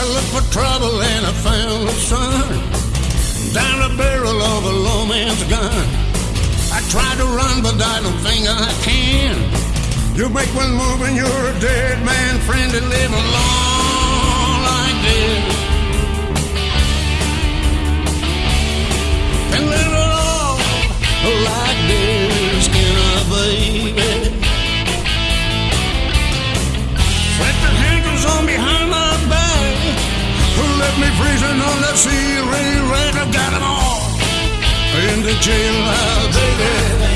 I looked for trouble and I found a sun. Down the barrel of a low man's gun. I tried to run, but I don't think I can. You make one move and you're a dead man. Freezing on that sea rain red? I've got 'em all in the uh, baby.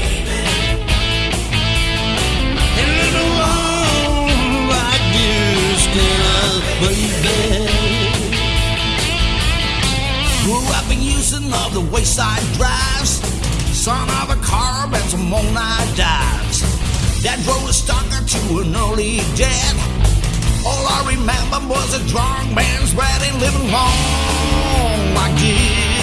This, can I, baby? Grew up in Houston of the wayside drives. Son of a carb and some all-night dives. That drove a stalker to an early death. All I remember was a drunk man's wedding living long this.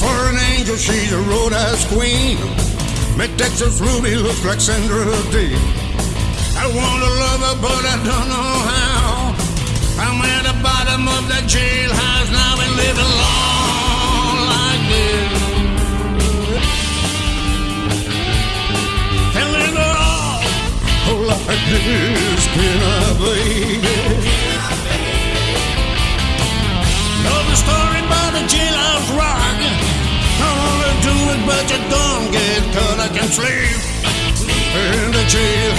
For an angel, she's a road-ass queen. Make Texas Ruby look like Sandra Dee. I want to love her, but I don't know how. I'm at the bottom of that jailhouse now and living long like this. And live it all like this, can I, baby? Know the story about the jailhouse rock. You don't get caught.